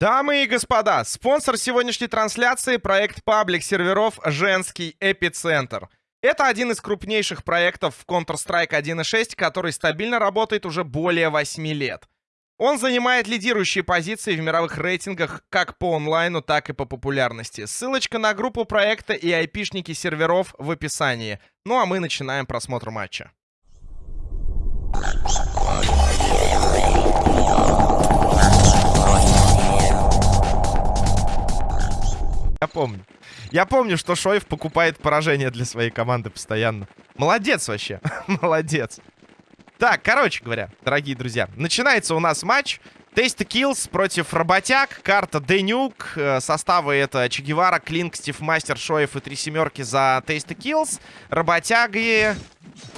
Дамы и господа, спонсор сегодняшней трансляции — проект паблик серверов «Женский эпицентр». Это один из крупнейших проектов в Counter-Strike 1.6, который стабильно работает уже более 8 лет. Он занимает лидирующие позиции в мировых рейтингах как по онлайну, так и по популярности. Ссылочка на группу проекта и айпишники серверов в описании. Ну а мы начинаем просмотр матча. Я помню. Я помню, что Шоев покупает поражение для своей команды постоянно. Молодец вообще. Молодец. Так, короче говоря, дорогие друзья, начинается у нас матч. Taste Kills против Работяг. Карта de_nuke. Э, составы это Че Гевара, Клинк, Стив Мастер, Шоев и три семерки за Taste Kills. Работяги,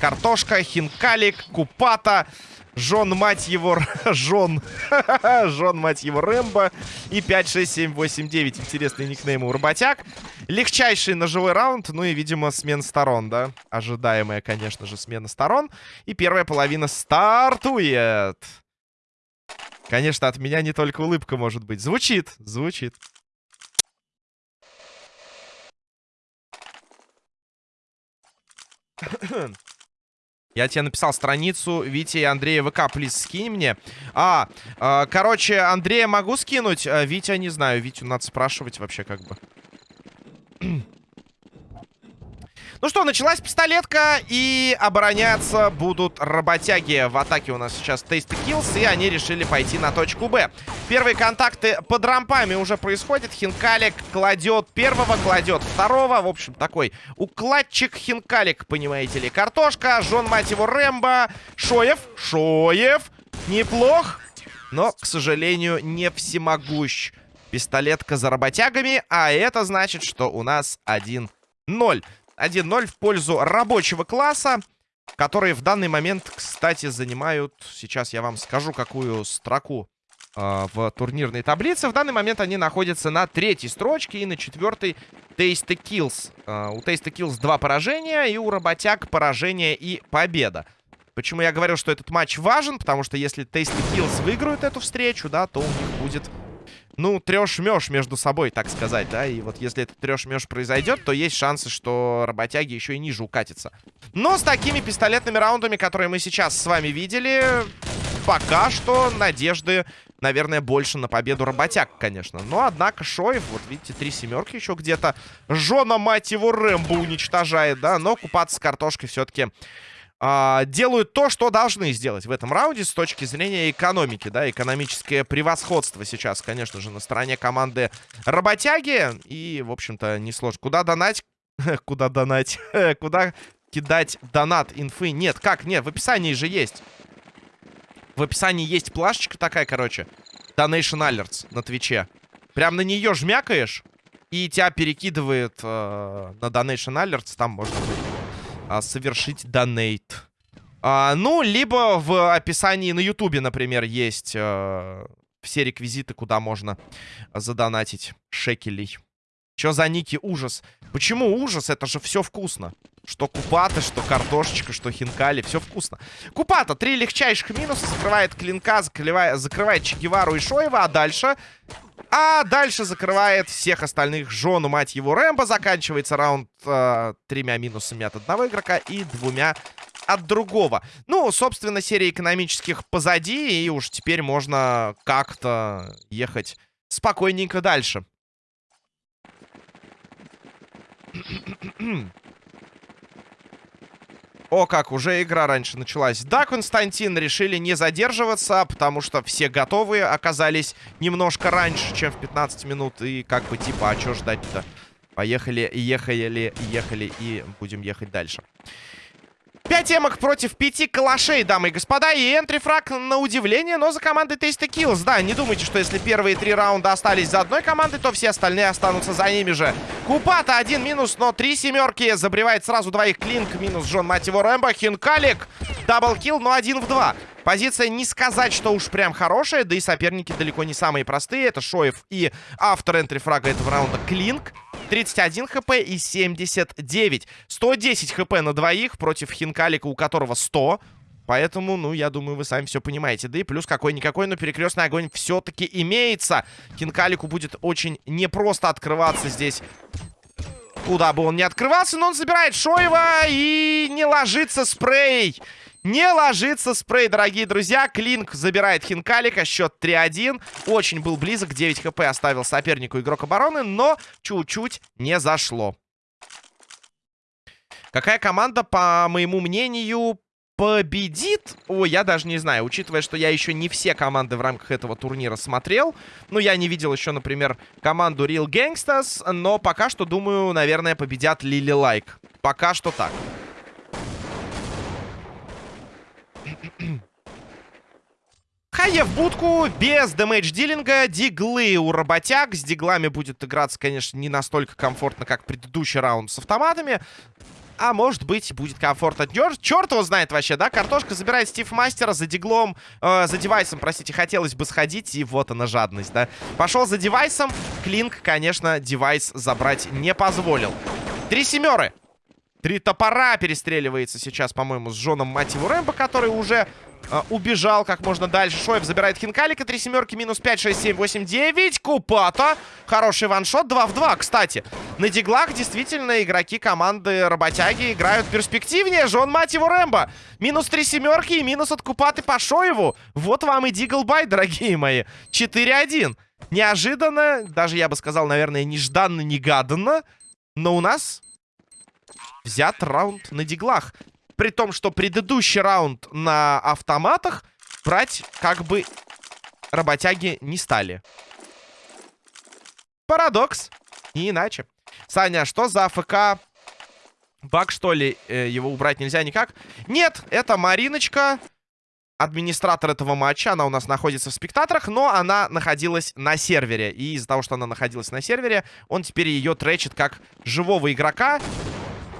Картошка, Хинкалик, Купата. Жон, мать его, Жон. Жон, мать его, Рэмбо. И 5, 6, 7, 8, 9. Интересный никнейм у работяг. Легчайший ножевой раунд. Ну и, видимо, смена сторон, да? Ожидаемая, конечно же, смена сторон. И первая половина стартует. Конечно, от меня не только улыбка может быть. Звучит, звучит. Я тебе написал страницу Вити и Андрея ВК, плиз, скинь мне. А, э, короче, Андрея могу скинуть, а Витя не знаю. Витю надо спрашивать вообще как бы. Ну что, началась пистолетка, и обороняться будут работяги. В атаке у нас сейчас Tasty Kills, и они решили пойти на точку Б. Первые контакты под рампами уже происходят. Хинкалик кладет первого, кладет второго. В общем, такой укладчик Хинкалик, понимаете ли. Картошка, Жон, мать его, Рэмбо, Шоев, Шоев. Неплох, но, к сожалению, не всемогущ. Пистолетка за работягами, а это значит, что у нас 1-0. 1-0 в пользу рабочего класса, которые в данный момент, кстати, занимают... Сейчас я вам скажу, какую строку э, в турнирной таблице. В данный момент они находятся на третьей строчке и на четвертой Tasty Kills. Э, у Tasty Kills два поражения, и у работяг поражение и победа. Почему я говорил, что этот матч важен? Потому что если Tasty Kills выиграют эту встречу, да, то у них будет ну, трешь-мешь между собой, так сказать, да. И вот если этот трешь-мешь произойдет, то есть шансы, что работяги еще и ниже укатятся. Но с такими пистолетными раундами, которые мы сейчас с вами видели, пока что надежды, наверное, больше на победу работяг, конечно. Но, однако, Шоев, вот видите, три семерки еще где-то. Жена, мать его, Рэмбо уничтожает, да. Но купаться с картошкой все-таки а, делают то, что должны сделать в этом раунде с точки зрения экономики, да, экономическое превосходство сейчас, конечно же, на стороне команды работяги, и, в общем-то, несложно. Куда донать? Куда донать? Куда кидать донат инфы? Нет, как? Нет, в описании же есть. В описании есть плашечка такая, короче. Donation Alerts на Твиче. Прям на нее жмякаешь, и тебя перекидывает э, на Donation Alerts, там можно будет а, совершить донейт. А, ну, либо в описании на ютубе, например, есть а, все реквизиты, куда можно задонатить шекелей. Чё за ники? Ужас. Почему ужас? Это же все вкусно. Что купата, что картошечка, что хинкали. Все вкусно. Купата. Три легчайших минуса. Закрывает клинка, закрывает, закрывает Чегевару и Шоева. А дальше а дальше закрывает всех остальных жену, мать его, Рэмбо. Заканчивается раунд э, тремя минусами от одного игрока и двумя от другого. Ну, собственно, серия экономических позади, и уж теперь можно как-то ехать спокойненько дальше. О, как, уже игра раньше началась. Да, Константин, решили не задерживаться, потому что все готовые оказались немножко раньше, чем в 15 минут. И как бы типа, а что ждать-то? Поехали, ехали, ехали и будем ехать дальше. Пять эмок против пяти калашей, дамы и господа. И энтрифраг на удивление, но за командой Tasty Kills. Да, не думайте, что если первые три раунда остались за одной командой, то все остальные останутся за ними же. Купата один минус, но три семерки. Забревает сразу двоих Клинк. Минус Джон, мать его, Рэмбо. Хинкалик. Даблкил, но один в два. Позиция не сказать, что уж прям хорошая, да и соперники далеко не самые простые. Это Шоев и автор энтрифрага этого раунда Клинк. 31 хп и 79. 110 хп на двоих против Хинкалика, у которого 100. Поэтому, ну, я думаю, вы сами все понимаете. Да и плюс какой-никакой, но перекрестный огонь все-таки имеется. Хинкалику будет очень непросто открываться здесь. Куда бы он ни открывался, но он забирает Шоева и не ложится спрей. Не ложится спрей, дорогие друзья. Клинк забирает Хинкалика. Счет 3-1. Очень был близок. 9 хп оставил сопернику игрок обороны, но чуть-чуть не зашло. Какая команда, по моему мнению, победит? Ой, я даже не знаю, учитывая, что я еще не все команды в рамках этого турнира смотрел. Ну, я не видел еще, например, команду Real Gangsters, но пока что, думаю, наверное, победят Лили Лайк. Пока что так. Хае в будку, без дэмэдж-дилинга, диглы у работяг. С диглами будет играться, конечно, не настолько комфортно, как предыдущий раунд с автоматами. А может быть, будет комфортно. Черт его знает вообще, да? Картошка забирает Стив Мастера за диглом, э, за девайсом, простите, хотелось бы сходить. И вот она жадность, да? Пошел за девайсом. Клинк, конечно, девайс забрать не позволил. Три семеры. Три топора перестреливается сейчас, по-моему, с Джоном Мативу Рэмбо, который уже убежал как можно дальше. Шоев забирает Хинкалика. Три семерки, минус 5, 6, 7, 8, 9. Купата. Хороший ваншот. 2 в 2, кстати. На диглах действительно игроки команды работяги играют перспективнее. Жон Мативу Рэмбо. Минус 3 семерки и минус от Купаты по Шоеву. Вот вам и диглбай, дорогие мои. 4-1. Неожиданно, даже я бы сказал, наверное, нежданно-негаданно. Но у нас взят раунд на диглах. При том, что предыдущий раунд на автоматах брать как бы работяги не стали. Парадокс. Не иначе. Саня, что за АФК? Баг, что ли? Э, его убрать нельзя никак? Нет, это Мариночка, администратор этого матча. Она у нас находится в спектаторах, но она находилась на сервере. И из-за того, что она находилась на сервере, он теперь ее тречит как живого игрока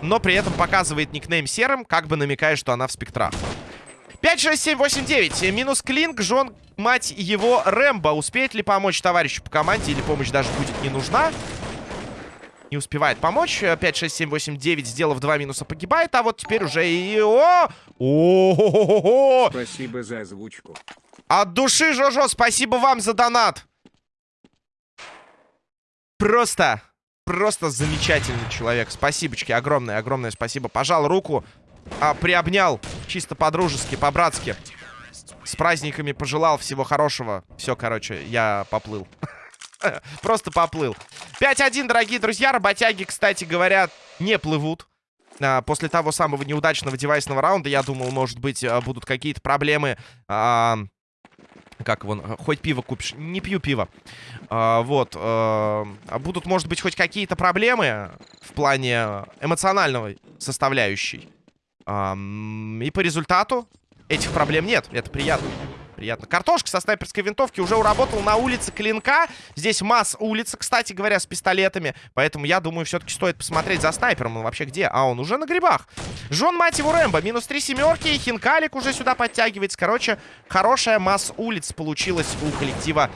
но при этом показывает никнейм серым, как бы намекая, что она в спектрах. 5, 6, 7, 8, 9. Минус Клинк, Жон, мать его, Рэмбо. Успеет ли помочь товарищу по команде или помощь даже будет не нужна? Не успевает помочь. 5, 6, 7, 8, 9, сделав два минуса, погибает. А вот теперь уже и... О! О! Спасибо за озвучку. От души, Жожо, спасибо вам за донат. Просто Просто замечательный человек. Спасибочки, огромное, огромное спасибо. Пожал руку, а, приобнял чисто по-дружески, по-братски. С праздниками пожелал всего хорошего. Все, короче, я поплыл. Просто поплыл. 5-1, дорогие друзья. Работяги, кстати говоря, не плывут. А, после того самого неудачного девайсного раунда, я думал, может быть, а, будут какие-то проблемы как вон, хоть пиво купишь. Не пью пиво. А, вот. А, будут, может быть, хоть какие-то проблемы в плане эмоциональной составляющей. А, и по результату этих проблем нет. Это приятно приятно. Картошка со снайперской винтовки уже уработал на улице Клинка. Здесь масс улица, кстати говоря, с пистолетами. Поэтому я думаю, все-таки стоит посмотреть за снайпером. Он вообще где? А, он уже на грибах. Жон, мать его, Рэмбо. Минус три семерки. И Хинкалик уже сюда подтягивается. Короче, хорошая масс улиц получилась у коллектива,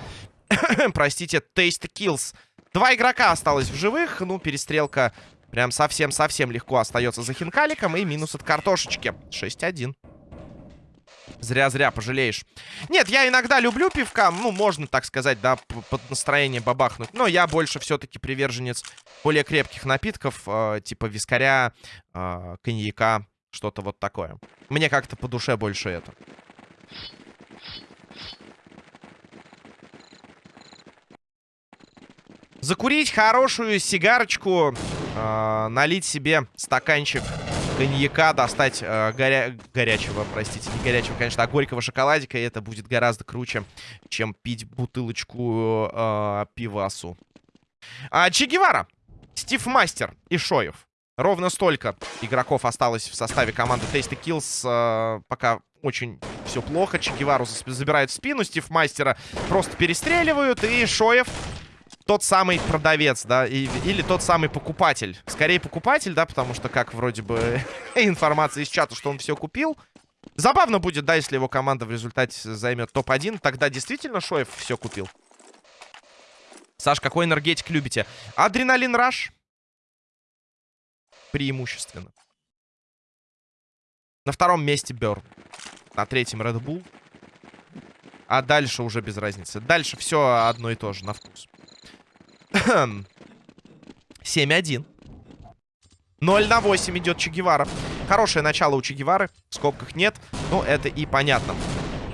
простите, Taste Kills. Два игрока осталось в живых. Ну, перестрелка прям совсем-совсем легко остается за Хинкаликом. И минус от картошечки. 6-1. Зря-зря пожалеешь. Нет, я иногда люблю пивка. Ну, можно так сказать, да, под настроение бабахнуть. Но я больше все-таки приверженец более крепких напитков. Э, типа вискаря, э, коньяка, что-то вот такое. Мне как-то по душе больше это. Закурить хорошую сигарочку, э, налить себе стаканчик коньяка, достать э, горя... горячего, простите, не горячего, конечно, а горького шоколадика, и это будет гораздо круче, чем пить бутылочку э, пивасу. А, Че Гевара, Стив Мастер и Шоев. Ровно столько игроков осталось в составе команды Tasty Kills. Э, пока очень все плохо. Че Гевару забирают в спину, Стив Мастера просто перестреливают, и Шоев тот самый продавец, да, и, или тот самый покупатель. Скорее покупатель, да, потому что как вроде бы информация из чата, что он все купил. Забавно будет, да, если его команда в результате займет топ-1. Тогда действительно Шоев все купил. Саш, какой энергетик любите? Адреналин Раш. Преимущественно. На втором месте Берн. На третьем Red Bull. А дальше уже без разницы. Дальше все одно и то же на вкус. 7-1. 0 на 8 идет Че Гевара. Хорошее начало у Че Гевары. В скобках нет. Но это и понятно.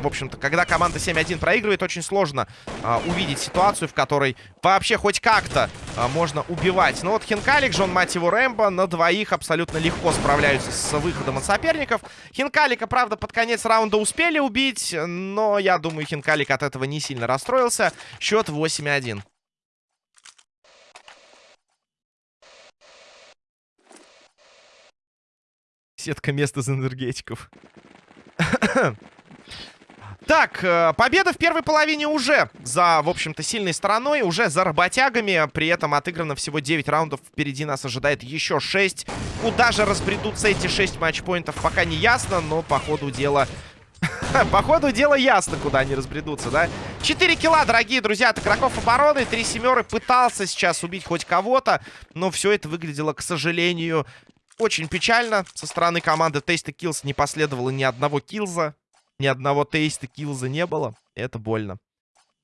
В общем-то, когда команда 7-1 проигрывает, очень сложно а, увидеть ситуацию, в которой вообще хоть как-то а, можно убивать. Но вот Хинкалик, Джон, мать его, Рэмбо на двоих абсолютно легко справляются с выходом от соперников. Хинкалика, правда, под конец раунда успели убить, но я думаю, Хинкалик от этого не сильно расстроился. Счет 8-1. Сетка места из энергетиков. Так, э, победа в первой половине уже за, в общем-то, сильной стороной, уже за работягами. При этом отыграно всего 9 раундов. Впереди нас ожидает еще 6. Куда же разбредутся эти 6 матчпоинтов, пока не ясно, но по ходу дела... По ходу дела ясно, куда они разбредутся, да? 4 килла, дорогие друзья, от игроков обороны. Три семеры пытался сейчас убить хоть кого-то, но все это выглядело, к сожалению, очень печально. Со стороны команды Taste Kills не последовало ни одного килза. Ни одного тейста килза не было. Это больно.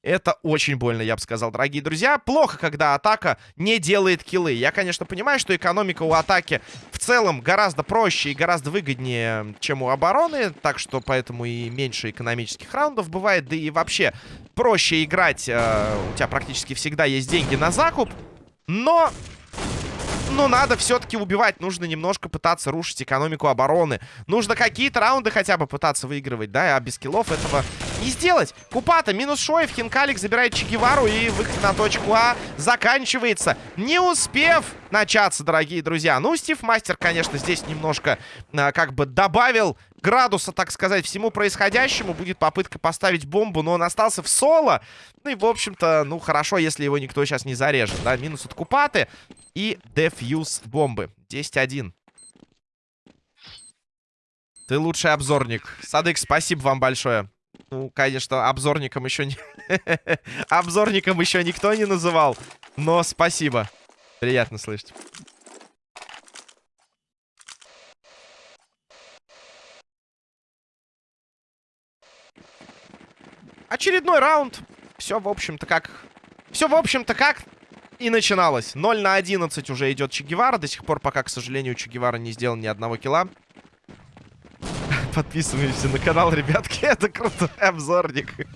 Это очень больно, я бы сказал, дорогие друзья. Плохо, когда атака не делает киллы. Я, конечно, понимаю, что экономика у атаки в целом гораздо проще и гораздо выгоднее, чем у обороны. Так что поэтому и меньше экономических раундов бывает. Да и вообще проще играть. Э, у тебя практически всегда есть деньги на закуп. Но но надо все-таки убивать. Нужно немножко пытаться рушить экономику обороны. Нужно какие-то раунды хотя бы пытаться выигрывать, да? А без киллов этого не сделать. Купата минус Шоев. Хинкалик забирает Чегевару. И выход на точку А заканчивается. Не успев начаться, дорогие друзья. Ну, Стив Мастер, конечно, здесь немножко а, как бы добавил градуса, так сказать, всему происходящему. Будет попытка поставить бомбу, но он остался в соло. Ну и, в общем-то, ну, хорошо, если его никто сейчас не зарежет, да. Минус от Купаты и дефьюз бомбы. 10-1. Ты лучший обзорник. Садык, спасибо вам большое. Ну, конечно, обзорником еще не... обзорником еще никто не называл. Но спасибо. Приятно слышать. Очередной раунд. Все, в общем-то, как... Все, в общем-то, как и начиналось. 0 на 11 уже идет Че До сих пор пока, к сожалению, Че не сделал ни одного килла. Подписываемся на канал, ребятки. Это крутой обзорник.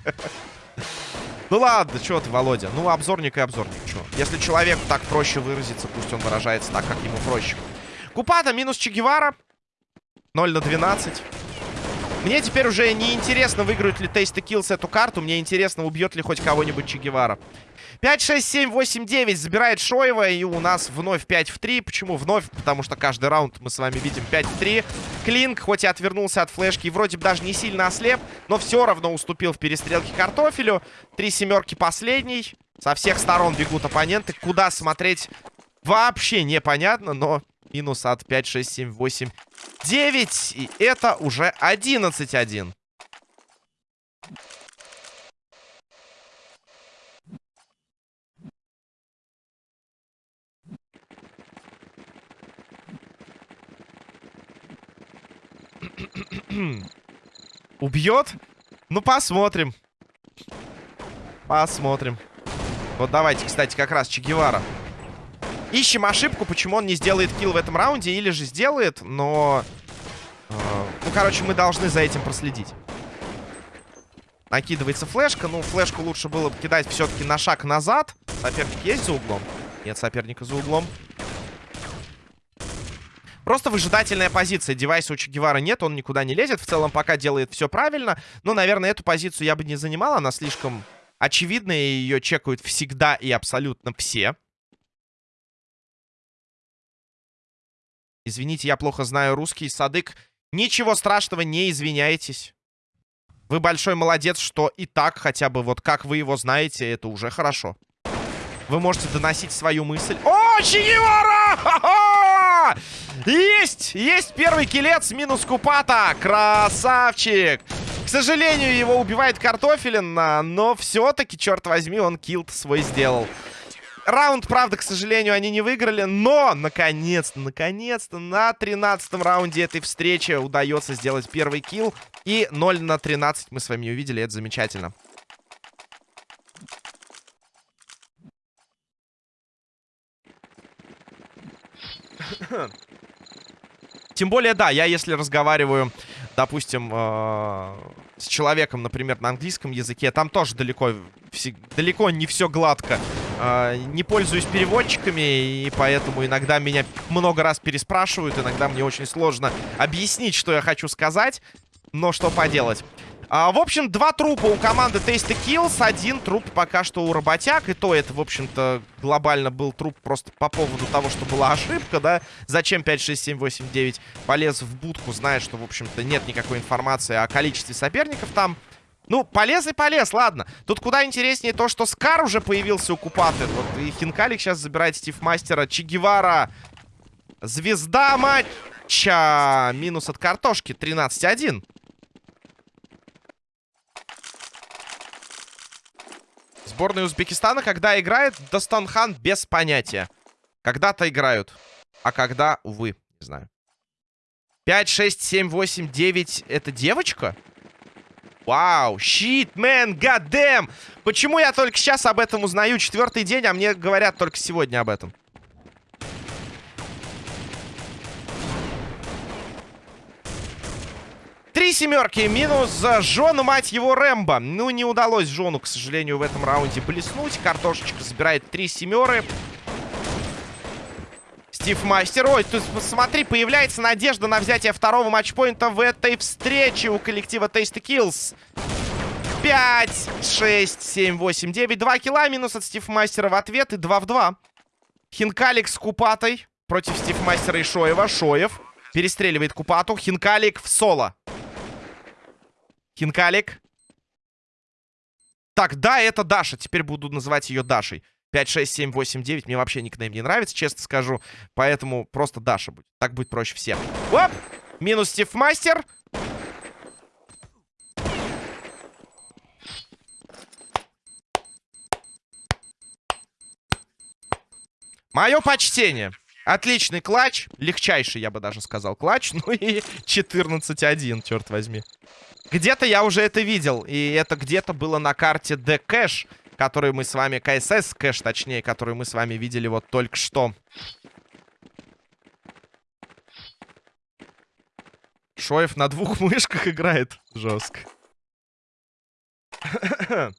Ну ладно, что ты, Володя? Ну, обзорник и обзорник, что? Если человеку так проще выразиться, пусть он выражается так, как ему проще. Купата минус Че 0 на 12. Мне теперь уже не интересно, выиграют ли Тейст и Киллс эту карту. Мне интересно, убьет ли хоть кого-нибудь Че 5, 6, 7, 8, 9 забирает Шоева. И у нас вновь 5 в 3. Почему вновь? Потому что каждый раунд мы с вами видим 5 в 3. Клинк, хоть и отвернулся от флешки, вроде бы даже не сильно ослеп, но все равно уступил в перестрелке картофелю. Три семерки последний. Со всех сторон бегут оппоненты. Куда смотреть вообще непонятно, но минус от 5, 6, 7, 8, 9. И это уже 11-1. Убьет? Ну, посмотрим. Посмотрим. Вот давайте, кстати, как раз Че Ищем ошибку, почему он не сделает килл в этом раунде. Или же сделает, но... Э, ну, короче, мы должны за этим проследить. Накидывается флешка. Ну, флешку лучше было бы кидать все-таки на шаг назад. Соперник есть за углом? Нет соперника за углом. Просто выжидательная позиция. Девайса у Че нет, он никуда не лезет. В целом пока делает все правильно. Но, наверное, эту позицию я бы не занимал. Она слишком очевидная, и ее чекают всегда и абсолютно все. Извините, я плохо знаю русский. Садык, ничего страшного, не извиняйтесь. Вы большой молодец, что и так хотя бы вот как вы его знаете, это уже хорошо. Вы можете доносить свою мысль. О, Чигевара! Есть! Есть первый килец минус Купата. Красавчик! К сожалению, его убивает Картофелин, но все-таки, черт возьми, он килд свой сделал. Раунд, правда, к сожалению, они не выиграли, но, наконец-то, наконец-то, на 13 раунде этой встречи удается сделать первый килл. И 0 на 13 мы с вами увидели, это замечательно. Тем более, да, я если разговариваю, допустим, э с человеком, например, на английском языке, там тоже далеко, далеко не все гладко. Э не пользуюсь переводчиками, и поэтому иногда меня много раз переспрашивают, иногда мне очень сложно объяснить, что я хочу сказать. Но что поделать. А, в общем, два трупа у команды Tasty Kills. Один труп пока что у работяг. И то это, в общем-то, глобально был труп просто по поводу того, что была ошибка, да? Зачем 5, 6, 7, 8, 9 полез в будку, зная, что, в общем-то, нет никакой информации о количестве соперников там. Ну, полез и полез, ладно. Тут куда интереснее то, что Скар уже появился у Купаты. Вот и Хинкалик сейчас забирает Стив Мастера. Че Гевара. Звезда матча. Минус от картошки. 13-1. Сборная Узбекистана, когда играет, Достанхан без понятия. Когда-то играют. А когда, увы, не знаю. 5, 6, 7, 8, 9. Это девочка? Вау, щит, мэн, гадэм. Почему я только сейчас об этом узнаю? Четвертый день, а мне говорят только сегодня об этом. Три семерки минус Жону, мать его, Рэмбо. Ну, не удалось Жону, к сожалению, в этом раунде блеснуть. Картошечка забирает три семеры. Стив Мастер. Ой, тут посмотри, появляется надежда на взятие второго матчпоинта в этой встрече у коллектива Tasty Kills. 5, 6, 7, 8, 9. 2 килла минус от Стив Мастера в ответ и 2 в 2. Хинкалик с Купатой против Стив Мастера и Шоева. Шоев перестреливает Купату. Хинкалик в соло. Хинкалик. Так, да, это Даша. Теперь буду называть ее Дашей. 5, 6, 7, 8, 9. Мне вообще никнейм не нравится, честно скажу. Поэтому просто Даша будет. Так будет проще всем. Оп! Минус Стив Мастер. Мое почтение. Отличный клатч. Легчайший, я бы даже сказал, клатч. Ну и 14-1, черт возьми. Где-то я уже это видел. И это где-то было на карте The Cash, который мы с вами... КСС кэш, точнее, который мы с вами видели вот только что. Шоев на двух мышках играет. Жестко.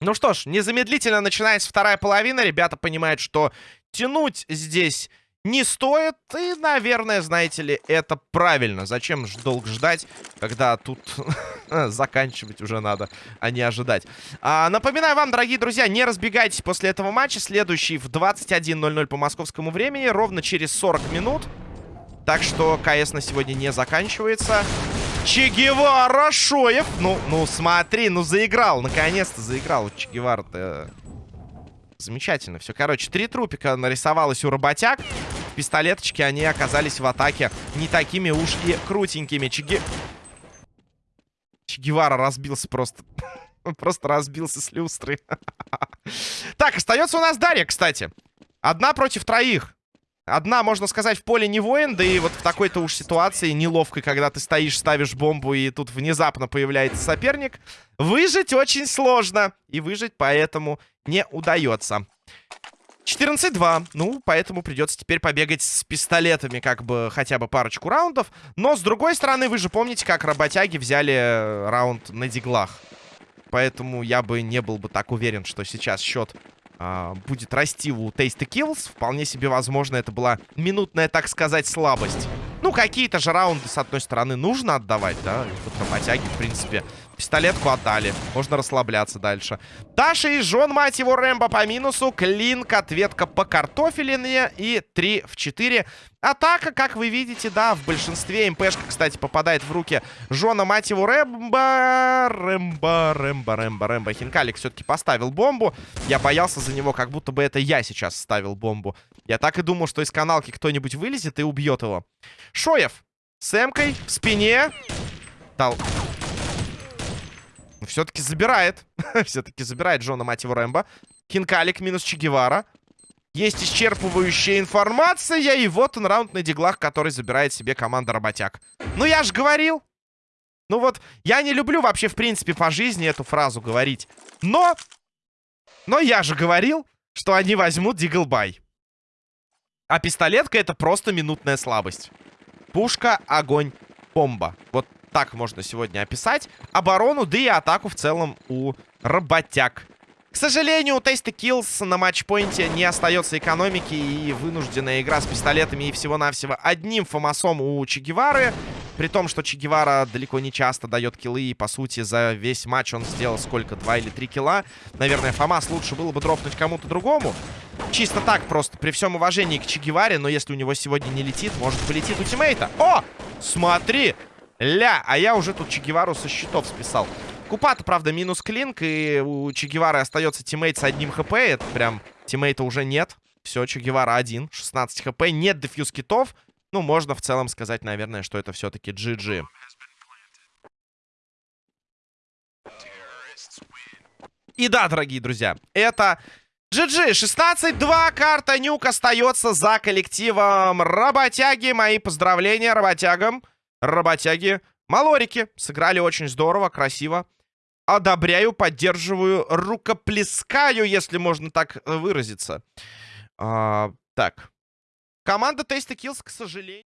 Ну что ж, незамедлительно начинается вторая половина. Ребята понимают, что тянуть здесь не стоит. И, наверное, знаете ли, это правильно. Зачем долго ждать, когда тут заканчивать уже надо, а не ожидать. А, напоминаю вам, дорогие друзья, не разбегайтесь после этого матча. Следующий в 21.00 по московскому времени, ровно через 40 минут. Так что КС на сегодня не заканчивается. Че Шоев. Ну, ну, смотри, ну заиграл. Наконец-то заиграл. Че Гевара-то Замечательно. Все, короче, три трупика нарисовалось у работяг. Пистолеточки, они оказались в атаке не такими уж и крутенькими. Чиги... Чигевара разбился просто. просто разбился с люстры. так, остается у нас Дарья, кстати. Одна против троих. Одна, можно сказать, в поле не воин, да и вот в такой-то уж ситуации неловкой, когда ты стоишь, ставишь бомбу, и тут внезапно появляется соперник, выжить очень сложно. И выжить поэтому не удается. 14-2. Ну, поэтому придется теперь побегать с пистолетами как бы хотя бы парочку раундов. Но, с другой стороны, вы же помните, как работяги взяли э, раунд на диглах. Поэтому я бы не был бы так уверен, что сейчас счет а, будет расти у Tasty Kills. Вполне себе возможно, это была минутная, так сказать, слабость. Ну, какие-то же раунды, с одной стороны, нужно отдавать, да? И работяги, в принципе, Пистолетку отдали. Можно расслабляться дальше. Даша и Жон, мать его, Рэмбо по минусу. Клинк, ответка по картофелине. И 3 в 4. Атака, как вы видите, да, в большинстве. МПшка, кстати, попадает в руки Жона, мать его, Рэмбо. Рэмбо, Рэмбо, Рэмбо, Рэмбо. Хинкалик все-таки поставил бомбу. Я боялся за него, как будто бы это я сейчас ставил бомбу. Я так и думал, что из каналки кто-нибудь вылезет и убьет его. Шоев с эмкой в спине. Дал все-таки забирает. все-таки забирает Джона, мать его, Рэмбо. Хинкалик минус Чегевара. Есть исчерпывающая информация, и вот он раунд на диглах, который забирает себе команда Работяг. Ну, я же говорил. Ну вот, я не люблю вообще, в принципе, по жизни эту фразу говорить. Но, но я же говорил, что они возьмут Диглбай. А пистолетка это просто минутная слабость. Пушка, огонь, бомба. Вот так можно сегодня описать. Оборону, да и атаку в целом у работяг. К сожалению, у Tasty Kills на матчпоинте не остается экономики и вынужденная игра с пистолетами и всего-навсего одним фомасом у Чегевары. При том, что Чегевара далеко не часто дает киллы, и, по сути, за весь матч он сделал сколько? Два или три килла. Наверное, FAMAS лучше было бы дропнуть кому-то другому. Чисто так просто, при всем уважении к Че Геваре, но если у него сегодня не летит, может полетит у тиммейта. О! Смотри! Ля! А я уже тут Че Гевару со счетов списал. Купата, правда, минус Клинк, и у Че Гевары остается тиммейт с одним хп. Это прям тиммейта уже нет. Все, Че Гевара один, 16 хп, нет defuse kit ов. Ну, можно в целом сказать, наверное, что это все-таки GG. И да, дорогие друзья, это GG. 16-2. Карта Нюк остается за коллективом Работяги. Мои поздравления работягам. Работяги. Малорики. Сыграли очень здорово, красиво одобряю, поддерживаю, рукоплескаю, если можно так выразиться. А, так. Команда Tasty Kills, к сожалению...